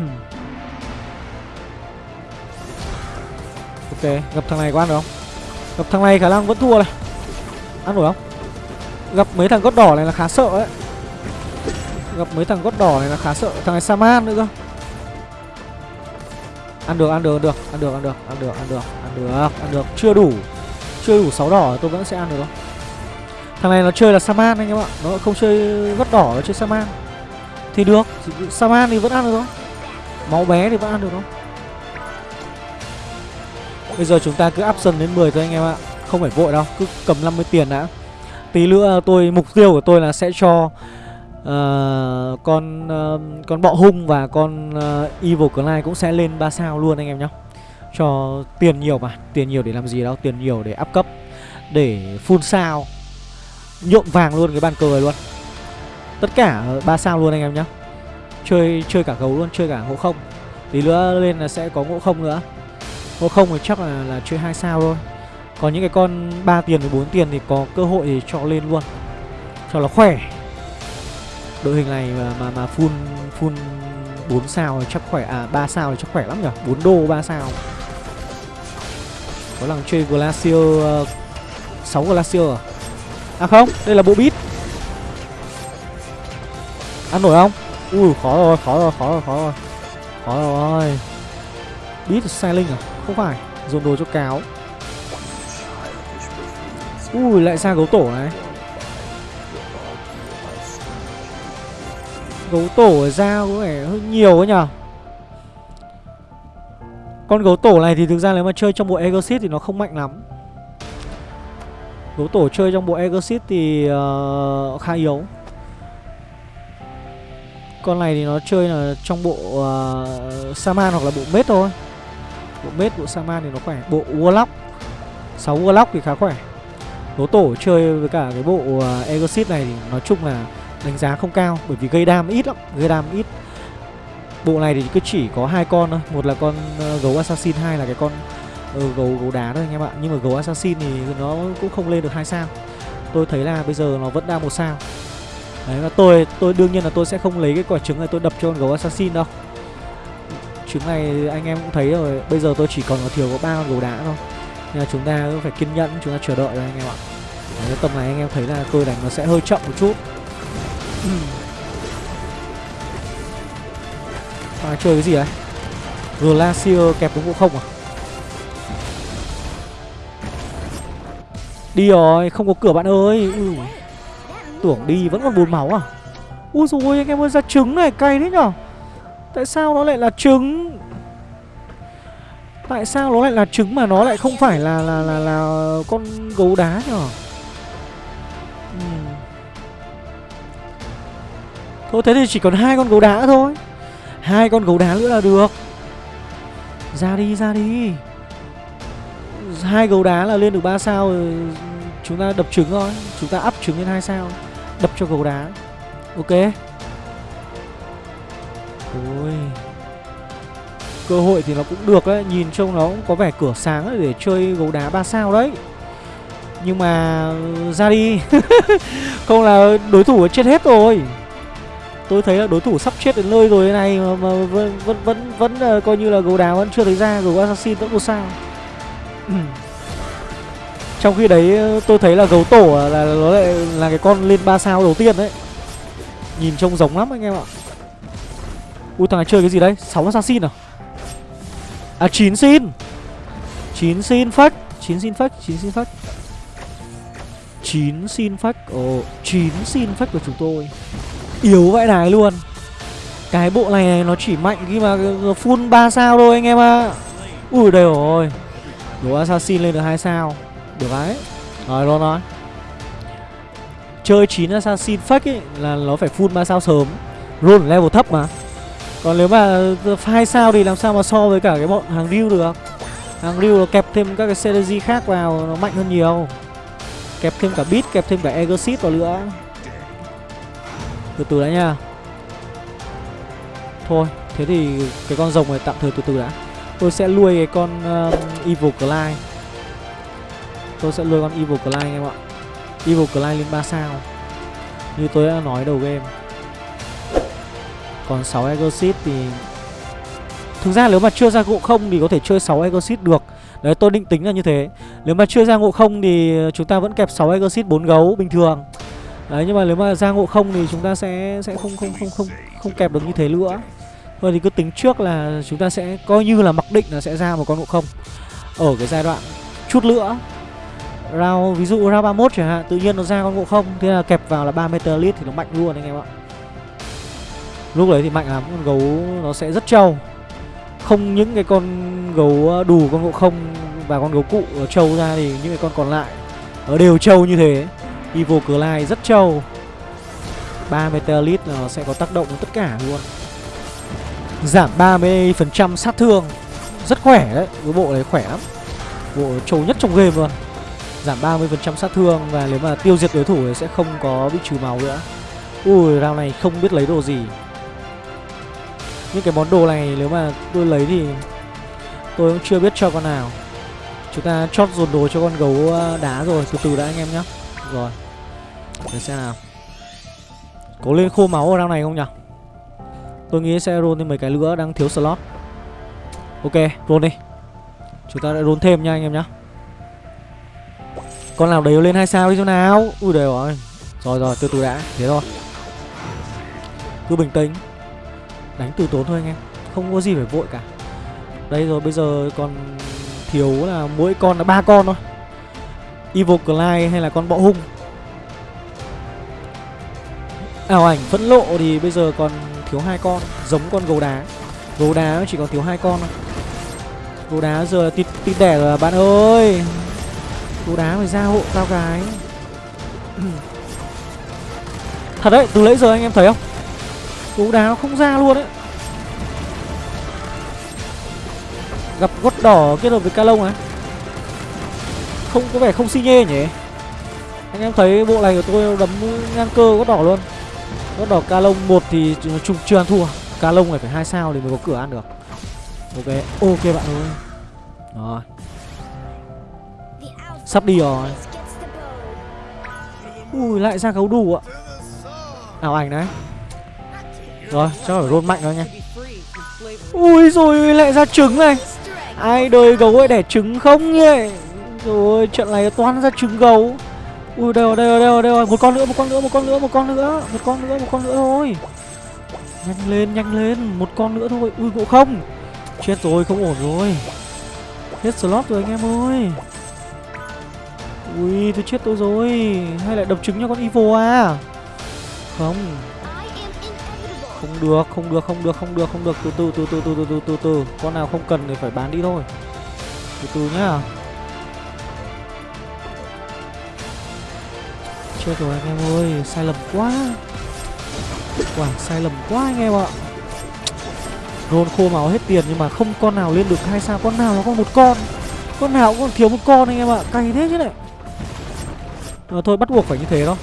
Ok gặp thằng này có ăn được không? Gặp thằng này khả năng vẫn thua này. Ăn được không? Gặp mấy thằng gót đỏ này là khá sợ đấy gặp mấy thằng gót đỏ này là khá sợ. Thằng này saman nữa cơ. Ăn được ăn được ăn được ăn được ăn được ăn được ăn được ăn được chưa đủ chưa đủ sáu đỏ tôi vẫn sẽ ăn được không thằng này nó chơi là saman anh em ạ. Nó không chơi vắt đỏ nó chơi saman. Thì được saman thì vẫn ăn được đó, máu bé thì vẫn ăn được đó. bây giờ chúng ta cứ up dần đến 10 thôi anh em ạ. Không phải vội đâu cứ cầm 50 tiền đã. Tí nữa tôi mục tiêu của tôi là sẽ cho uh, con uh, con bọ hung và con uh, evil Clyde cũng sẽ lên 3 sao luôn anh em nhé cho tiền nhiều mà tiền nhiều để làm gì đâu tiền nhiều để up cấp để full sao nhuộm vàng luôn cái bàn cờ này luôn. Tất cả ba sao luôn anh em nhá. Chơi chơi cả gấu luôn chơi cả ngộ không. Tí nữa lên là sẽ có ngộ không nữa. Ngộ không thì chắc là là chơi hai sao thôi. Còn những cái con 3 tiền với 4 tiền thì có cơ hội thì cho lên luôn. Cho nó khỏe. Đội hình này mà mà, mà full full 4 sao thì chắc khỏe à 3 sao thì chắc khỏe lắm nhỉ? 4 đô 3 sao. Có lần chơi Glacier ờ, uh, 6 Glacier à? À không, đây là bộ bit ăn nổi không? Ui, khó rồi khó rồi khó rồi khó rồi. Khó rồi. Bit sai linh à? Không phải, dồn đồ cho cáo. Ui, lại ra gấu tổ này. Gấu tổ ra có vẻ hơi nhiều ấy nhở Con gấu tổ này thì thực ra nếu mà chơi trong bộ Exit thì nó không mạnh lắm. Gấu tổ chơi trong bộ Exit thì uh, khá yếu. Con này thì nó chơi là trong bộ uh, Saman hoặc là bộ Mết thôi. Bộ Mết, bộ Saman thì nó khỏe. Bộ Warlock 6 Warlock thì khá khỏe. Gấu tổ chơi với cả cái bộ ờ, uh, Exit này thì nói chung là đánh giá không cao bởi vì gây đam ít lắm gây đam ít. Bộ này thì cứ chỉ có hai con thôi. Một là con uh, gấu assassin hai là cái con ừ, gấu gấu đá thôi anh em ạ. Nhưng mà gấu assassin thì nó cũng không lên được hai sao. Tôi thấy là bây giờ nó vẫn đang một sao. Đấy và tôi tôi đương nhiên là tôi sẽ không lấy cái quả trứng này tôi đập cho con gấu assassin đâu. Trứng này anh em cũng thấy rồi bây giờ tôi chỉ còn có thiếu có ba con gấu đá thôi. Nên là chúng ta phải kiên nhẫn chúng ta chờ đợi rồi anh em ạ. Cái tầm này anh em thấy là tôi đánh nó sẽ hơi chậm một chút. À, chơi cái gì đấy? Glacier kẹp đúng không à? Đi rồi Không có cửa bạn ơi. Ừ. Tưởng đi vẫn còn bốn máu à? Úi dồi anh em ơi ra trứng này cay thế nhở? Tại sao nó lại là trứng? Tại sao nó lại là trứng mà nó lại không phải là là là, là con gấu đá nhở? Thôi thế thì chỉ còn hai con gấu đá thôi. Hai con gấu đá nữa là được. Ra đi ra đi hai gấu đá là lên được 3 sao Chúng ta đập trứng thôi. Chúng ta áp trứng lên hai sao Đập cho gấu đá. Ok. Ôi. Cơ hội thì nó cũng được đấy Nhìn trông nó cũng có vẻ cửa sáng để chơi gấu đá 3 sao đấy. Nhưng mà ừ, ra đi. Không là đối thủ chết hết rồi. Tôi thấy là đối thủ sắp chết đến nơi rồi thế này mà, mà vẫn vẫn vẫn, vẫn uh, coi như là gấu đá vẫn chưa thấy ra gấu assassin vẫn một sao. trong khi đấy ờ, tôi thấy là gấu tổ à, là nó lại là cái con lên 3 sao đầu tiên đấy. Nhìn trông giống lắm anh em ạ. Ui thằng này chơi cái gì đấy? 6 assassin à? À 9 xin. 9 xin phách. 9 xin phách 9 xin phách. 9 xin phách. Ồ oh, 9 xin phách của chúng tôi. Yếu vãi đái luôn. Cái bộ này, này nó chỉ mạnh khi mà ờ, full 3 sao thôi anh em ạ. À. Ui đây rồi đủ assassin lên được hai sao. Được đấy. Rồi luôn nói. Chơi 9 assassin fake ấy là nó phải full ba sao sớm. Roll level thấp mà. Còn nếu mà hai sao thì làm sao mà so với cả cái bọn hàng riu được? Hàng riu nó kẹp thêm các cái strategy khác vào nó mạnh hơn nhiều. Kẹp thêm cả bit kẹp thêm cả exit vào nữa. Từ từ đã nha. Thôi, thế thì cái con rồng này tạm thời từ từ đã. Tôi sẽ nuôi cái con um, Evil Clyde. Tôi sẽ nuôi con Evil Clyde anh em ạ. Evil Clyde lên 3 sao. Như tôi đã nói đầu game. Còn 6 Exit thì Thực ra nếu mà chưa ra gỗ không thì có thể chơi 6 Exit được. Đấy tôi định tính là như thế. Nếu mà chưa ra ngộ không thì chúng ta vẫn kẹp 6 Exit 4 gấu bình thường. Đấy nhưng mà nếu mà ra ngộ không thì chúng ta sẽ sẽ không không không không không kẹp được như thế nữa. Thôi thì cứ tính trước là chúng ta sẽ coi như là mặc định là sẽ ra một con ngộ không. Ở cái giai đoạn chút nữa Round, ví dụ round 31 chẳng hạn Tự nhiên nó ra con ngộ không Thế là kẹp vào là 3 meter lít thì nó mạnh luôn anh em ạ. Lúc đấy thì mạnh lắm Con gấu nó sẽ rất trâu. Không những cái con gấu ờ, đủ con ngộ không Và con gấu cụ trâu ra thì những cái con còn lại Nó đều trâu như thế. Evil Clyde rất trâu. 3 Meteorite nó sẽ có tác động đến tất cả luôn. Giảm 30% sát thương. Rất khỏe đấy, Cái bộ này khỏe lắm. Bộ trâu nhất trong game luôn. Giảm 30% sát thương Và nếu mà tiêu diệt đối thủ thì sẽ không có bị trừ máu nữa. Ui, round này không biết lấy đồ gì. Những cái món đồ này nếu mà tôi lấy thì Tôi cũng chưa biết cho con nào. Chúng ta chót dồn đồ cho con gấu ờ, đá rồi, Từ từ đã anh em nhé Rồi, Để xem nào. Có lên khô máu ở round này không nhỉ Tôi nghĩ sẽ roll thêm mấy cái nữa, đang thiếu slot. Ok, roll đi. Chúng ta lại roll thêm nha anh em nhé Con nào đấy lên hai sao đi chỗ nào. Ui đều rồi Rồi rồi, từ từ đã. Thế thôi. Cứ bình tĩnh. Đánh từ tốn thôi anh em. Không có gì phải vội cả. Đây rồi, bây giờ còn thiếu là mỗi con là ba con thôi. Evil Clyde hay là con bọ hung? Ảo ảnh phẫn lộ thì bây giờ còn thiếu hai con Giống con gấu đá. Gấu đá chỉ còn thiếu hai con thôi. Gấu đá giờ tít tít đẻ rồi bạn ơi. Gấu đá phải ra hộ tao cái Thật đấy, từ nãy giờ anh em thấy không? Gấu đá nó không ra luôn đấy Gặp gót đỏ kết hợp với ca lông á. Không có vẻ không xi nhê nhỉ? Anh em thấy bộ này của tôi đấm ngang cơ gót đỏ luôn. Gót đỏ ca lông một thì chung chưa ăn thua. Ca lông này phải hai sao thì mới có cửa ăn được. Ok, ok bạn ơi. Rồi. Sắp đi rồi. Ui lại ra gấu đủ ạ. Ảo ảnh đấy. Rồi chắc phải roll mạnh thôi nha. Ui rồi lại ra trứng này. Ai đời gấu ấy đẻ trứng không nhỉ Rồi trận này toán ra trứng gấu. Ui, đây rồi đây rồi đây rồi đây rồi. Một con nữa, một con nữa, một con nữa, một con nữa. Một con nữa, một con nữa thôi. Nhanh lên nhanh lên. Một con nữa thôi. Ui ngộ không. Chết rồi, không ổn rồi. Hết slot rồi anh em ơi. Ui, tôi chết tôi rồi. Hay lại đập trứng cho con evil à? Không. Không được không được không được không được không được. Từ từ từ từ từ từ từ từ từ. Con nào không cần thì phải bán đi thôi. Từ từ nhá. Chết rồi anh em ơi Sai lầm quá. Quả sai lầm quá anh em ạ. Roll khô máu hết tiền nhưng mà không con nào lên được hai sao Con nào nó có một con. Con nào cũng còn thiếu một con anh em ạ Cay thế chứ này. À, Thôi bắt buộc phải như thế đó.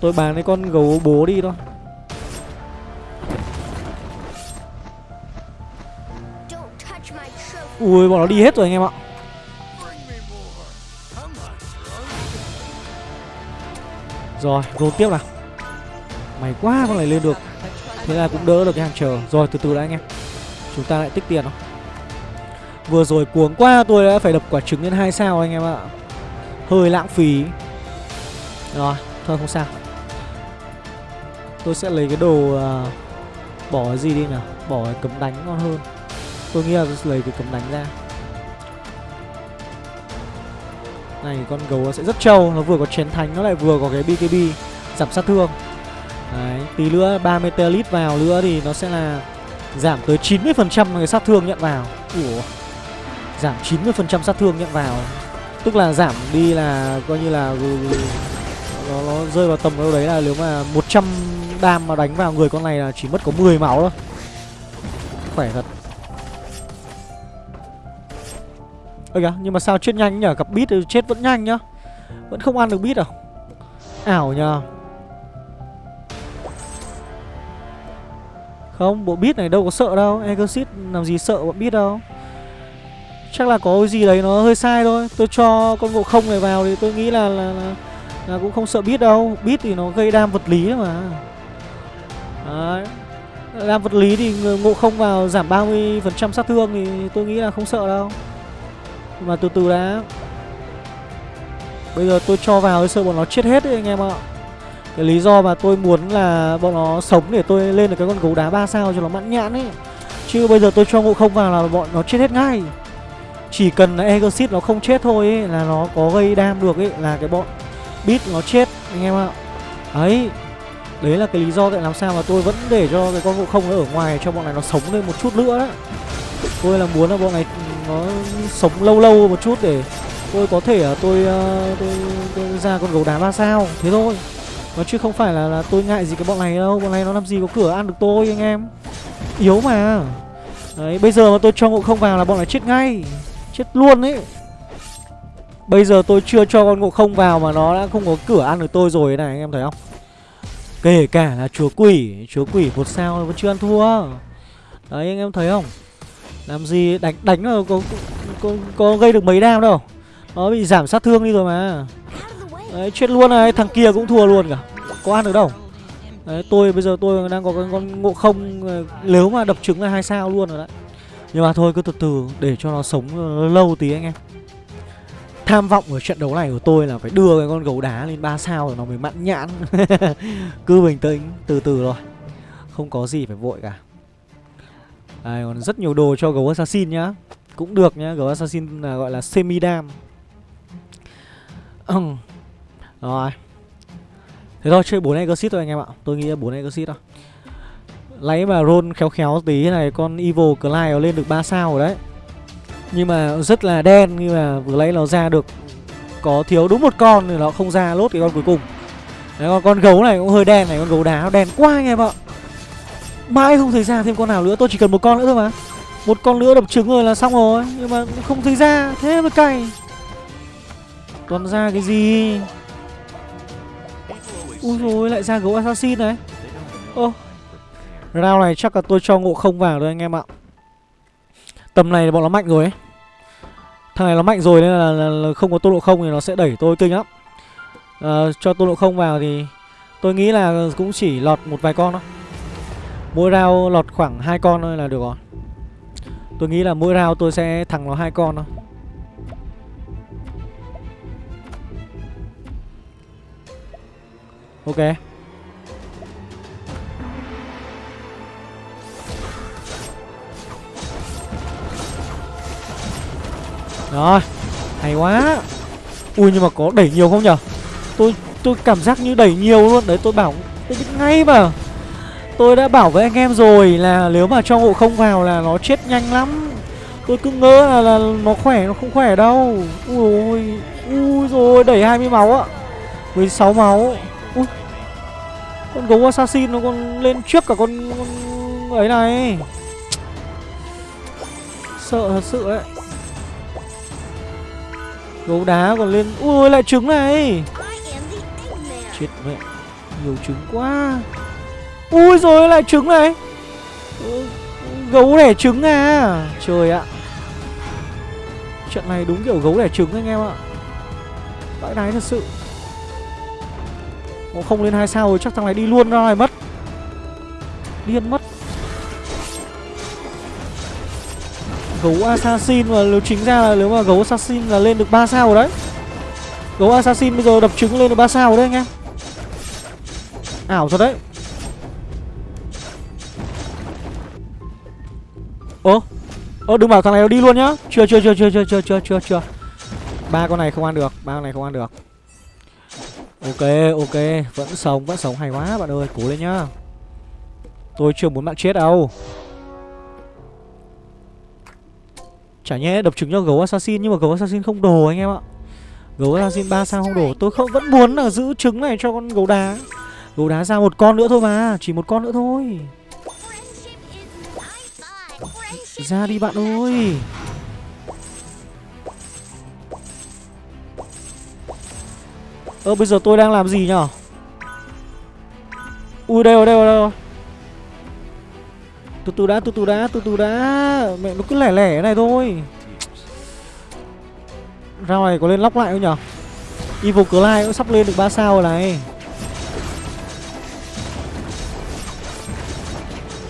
Tôi bán cái con gấu bố đi thôi. Ui bọn nó đi hết rồi anh em ạ Rồi roll tiếp nào. May quá con này lên được. Thế là cũng đỡ được cái hàng chờ. Rồi từ từ đã anh em. Chúng ta lại tích tiền không Vừa rồi cuống quá tôi đã phải đập quả trứng lên hai sao anh em ạ. Hơi lãng phí. Rồi thôi không sao. Tôi sẽ lấy cái đồ uh, Bỏ cái gì đi nào Bỏ cái cấm đánh ngon hơn. Tôi nghĩ là tôi lấy cái cấm đánh ra. Này con gấu sẽ rất trâu Nó vừa có chén thánh Nó lại vừa có cái BKB Giảm sát thương. Đấy Tí nữa 30 telit vào nữa thì nó sẽ là Giảm tới 90% cái sát thương nhận vào. Ủa? Giảm 90% sát thương nhận vào. Tức là giảm đi là coi như là ừ, ừ, nó, nó rơi vào tầm đâu đấy là nếu mà 100 đam mà đánh vào người con này là chỉ mất có 10 máu thôi. Khỏe thật. Ơ kìa, nhưng mà sao chết nhanh nhỉ? Gặp bít thì chết vẫn nhanh nhá. Vẫn không ăn được bít à? Ảo nhờ. Không, bộ bít này đâu có sợ đâu. Exit làm gì sợ bọn bít đâu. Chắc là có cái gì đấy nó hơi sai thôi. Tôi cho con ngộ không này vào thì tôi nghĩ là là, là, là cũng không sợ bít đâu. Bít thì nó gây đam vật lý mà. Đấy. Đam vật lý thì ngộ không vào giảm 30% sát thương thì tôi nghĩ là không sợ đâu mà từ từ đã. Bây giờ tôi cho vào sợ bọn nó chết hết đấy anh em ạ. Cái lý do mà tôi muốn là bọn nó sống để tôi lên được cái con gấu đá 3 sao cho nó mãn nhãn ấy. Chứ bây giờ tôi cho ngộ không vào là bọn nó chết hết ngay. Chỉ cần là Exit nó không chết thôi ấy, là nó có gây đam được ấy là cái bọn bit nó chết anh em ạ. Đấy. Đấy là cái lý do tại làm sao mà tôi vẫn để cho cái con ngộ không nó ở ngoài cho bọn này nó sống lên một chút nữa đó Tôi là muốn là bọn này nó sống lâu lâu một chút để tôi có thể là tôi, uh, tôi, tôi ra con gấu đá ba sao thế thôi. Nó chứ không phải là, là tôi ngại gì cái bọn này đâu Bọn này nó làm gì có cửa ăn được tôi anh em. Yếu mà. Đấy bây giờ mà tôi cho ngộ không vào là bọn này chết ngay Chết luôn ấy. Bây giờ tôi chưa cho con ngộ không vào mà nó đã không có cửa ăn được tôi rồi này anh em thấy không? Kể cả là chúa quỷ Chúa quỷ một sao vẫn chưa ăn thua. Đấy anh em thấy không? Làm gì? Đánh đánh là có, có, có gây được mấy đam đâu. Nó bị giảm sát thương đi rồi mà. Đấy chết luôn này Thằng kia cũng thua luôn cả. Có ăn được đâu. Đấy tôi bây giờ tôi đang có con ngộ không ờ, Nếu mà đập trứng là hai sao luôn rồi đấy. Nhưng mà thôi cứ từ từ để cho nó sống lâu tí anh em. Tham vọng ở trận đấu này của tôi là phải đưa cái con gấu đá lên 3 sao rồi nó mới mặn nhãn. Cứ bình tĩnh, từ từ rồi Không có gì phải vội cả. Đây còn rất nhiều đồ cho gấu assassin nhá. Cũng được nhá, gấu assassin là gọi là semi dam Rồi. Thế thôi, chơi 4 exit thôi anh em ạ. Tôi nghĩ là 4 exit thôi. Lấy mà roll khéo khéo tí này Con Evil Clyde lên được 3 sao rồi đấy. Nhưng mà rất là đen Nhưng mà vừa lấy nó ra được Có thiếu đúng một con thì nó không ra lốt cái con cuối cùng. Đấy còn con gấu này cũng hơi đen này Con gấu đá nó đen quá anh em ạ. Mãi không thấy ra thêm con nào nữa Tôi chỉ cần một con nữa thôi mà. Một con nữa đập trứng rồi là xong rồi Nhưng mà không thấy ra Thế mới cay. Toàn ra cái gì? Ui rồi lại ra gấu assassin này. Ô rao này chắc là tôi cho ngộ không vào rồi anh em ạ. Tầm này bọn nó mạnh rồi ấy. Thằng này nó mạnh rồi nên là, là, là không có tô độ không thì nó sẽ đẩy tôi kinh lắm. À, Cho tô độ không vào thì tôi nghĩ là cũng chỉ lọt một vài con thôi. Mỗi round lọt khoảng hai con thôi là được rồi. Tôi nghĩ là mỗi round tôi sẽ thằng nó hai con thôi. Ok. Rồi, Hay quá. Ui, nhưng mà có đẩy nhiều không nhở? Tôi tôi cảm giác như đẩy nhiều luôn. Đấy, tôi bảo Tôi biết ngay mà. Tôi đã bảo với anh em rồi là nếu mà cho ngộ không vào là nó chết nhanh lắm. Tôi cứ ngỡ là, là nó khỏe nó không khỏe đâu. Ui ôi Ui rồi đẩy 20 máu ạ. 16 máu. Ui Con gấu assassin nó còn lên trước cả con, con ấy này. Sợ thật sự đấy Gấu đá còn lên Ui lại trứng này. Chết mẹ Nhiều trứng quá Ui rồi lại trứng này. Gấu đẻ trứng à? Trời ạ. Trận này đúng kiểu gấu đẻ trứng anh em ạ. Bãi đáy thật sự. Ồ, không lên hai sao rồi chắc thằng này đi luôn ra này mất. Điên mất. Gấu assassin mà nếu chính ra là nếu mà gấu assassin là lên được 3 sao rồi đấy. Gấu assassin bây giờ đập trứng lên được 3 sao rồi đấy anh em. Ảo thật đấy. Ơ Ơ, đừng bảo thằng này nó đi luôn nhá. Chưa chưa chưa chưa chưa chưa chưa chưa chưa. Ba con này không ăn được, ba con này không ăn được. Ok ok, Vẫn sống vẫn sống hay quá bạn ơi, Cố lên nhá. Tôi chưa muốn bạn chết đâu. Chả nhẽ đập trứng cho gấu assassin, Nhưng mà gấu assassin không đồ anh em ạ. Gấu assassin 3 sao không đồ Tôi không, vẫn muốn là giữ trứng này cho con gấu đá. Gấu đá ra một con nữa thôi mà, Chỉ một con nữa thôi. Ra đi bạn ơi. Ơ, bây giờ tôi đang làm gì nhở? Ui, đây rồi đây rồi đây rồi. Từ từ đã, từ từ đã, từ từ đã. Mẹ, nó cứ lẻ lẻ này thôi.ra này có lên lóc lại không nhở? Evil Clyde cũng sắp lên được 3 sao rồi này.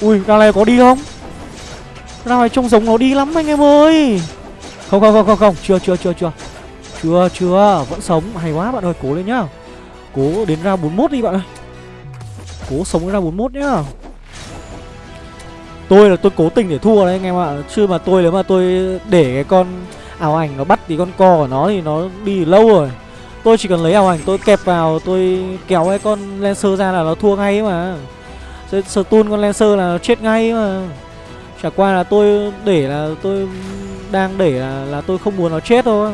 Ui rao này có đi không? Rao trông giống nó đi lắm anh em ơi. Không không không không không. Chưa chưa chưa chưa. Chưa chưa. Vẫn sống. Hay quá, bạn ơi. Cố lên nhá. Cố đến ra 41 đi, bạn ơi. Cố sống đến ra 41 nhá. Tôi là tôi cố tình để thua đấy, anh em ạ. Chứ mà tôi, nếu mà tôi để cái con ảo ảnh nó bắt thì con co của nó thì nó đi lâu rồi. Tôi chỉ cần lấy ảo ảnh tôi kẹp vào, Tôi kéo cái con Lancer ra là nó thua ngay mà. Stun con Lancer là nó chết ngay mà. Chả qua là tôi để là tôi đang để là, là tôi không muốn nó chết thôi.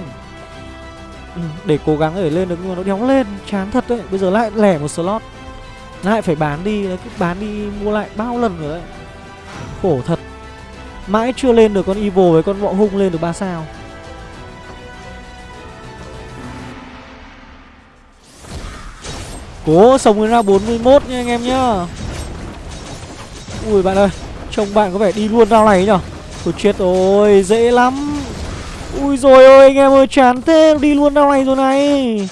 Ừ, để cố gắng để lên được nhưng mà nó đéo lên chán thật đấy. Bây giờ lại lẻ một slot. Lại phải bán đi cứ bán đi mua lại bao lần rồi đấy. Khổ thật. Mãi chưa lên được con evil với con Võ hung lên được ba sao. Cố sống ra 41 nha anh em nhá. Ui bạn ơi trông bạn có vẻ đi luôn rau này nhở tôi chết rồi, dễ lắm. Ui rồi ơi anh em ơi, chán thế, Đi luôn đau này rồi này.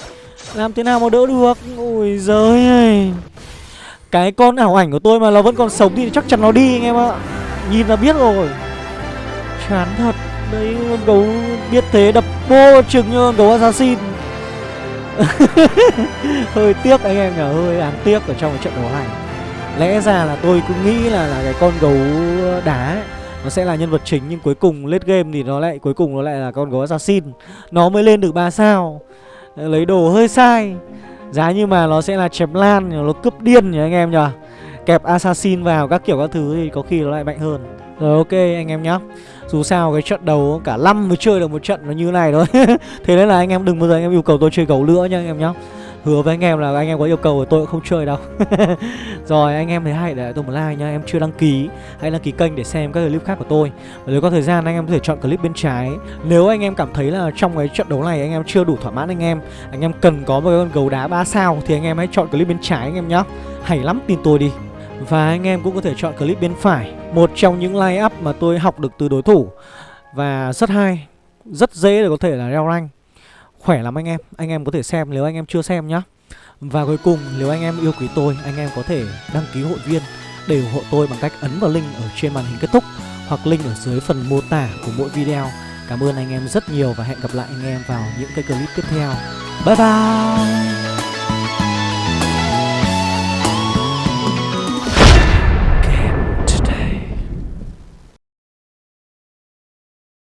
Làm thế nào mà đỡ được? Ui giời ơi. Cái con ảo ảnh của tôi mà nó vẫn còn sống Thì chắc chắn nó đi, anh em ạ. Nhìn là biết rồi. Chán thật. Đấy, con gấu biết thế, đập bô chừng như gấu assassin. Hơi tiếc anh em nhở Hơi đáng tiếc ở trong cái trận đấu này. Lẽ ra là tôi cứ nghĩ là, là cái con gấu đá ấy nó sẽ là nhân vật chính nhưng cuối cùng late game thì nó lại cuối cùng nó lại là con gấu assassin. Nó mới lên được 3 sao. Lấy đồ hơi sai. Giá như mà nó sẽ là chém lan nó cướp điên nhỉ anh em nhỉ? Kẹp assassin vào các kiểu các thứ thì có khi nó lại mạnh hơn. Rồi ok anh em nhá. Dù sao cái trận đầu cả năm mới chơi được một trận nó như này thôi. Thế nên là anh em đừng bao giờ anh em yêu cầu tôi chơi gấu nữa nha anh em nhá. Hứa với anh em là anh em có yêu cầu tôi cũng không chơi đâu Rồi anh em thấy hay để tôi một like nha Em chưa đăng ký Hãy đăng ký kênh để xem các clip khác của tôi Và nếu có thời gian anh em có thể chọn clip bên trái Nếu anh em cảm thấy là trong cái trận đấu này anh em chưa đủ thỏa mãn anh em Anh em cần có một cái con gấu đá 3 sao Thì anh em hãy chọn clip bên trái anh em nhé Hay lắm tin tôi đi Và anh em cũng có thể chọn clip bên phải Một trong những line up mà tôi học được từ đối thủ Và rất hay Rất dễ để có thể là leo rank khỏe lắm anh em. Anh em có thể xem nếu anh em chưa xem nhá. Và cuối cùng, nếu anh em yêu quý tôi, Anh em có thể đăng ký hội viên Để ủng hộ tôi bằng cách ấn vào link ở trên màn hình kết thúc Hoặc link ở dưới phần mô tả của mỗi video. Cảm ơn anh em rất nhiều Và hẹn gặp lại anh em vào những cái clip tiếp theo. Bye bye!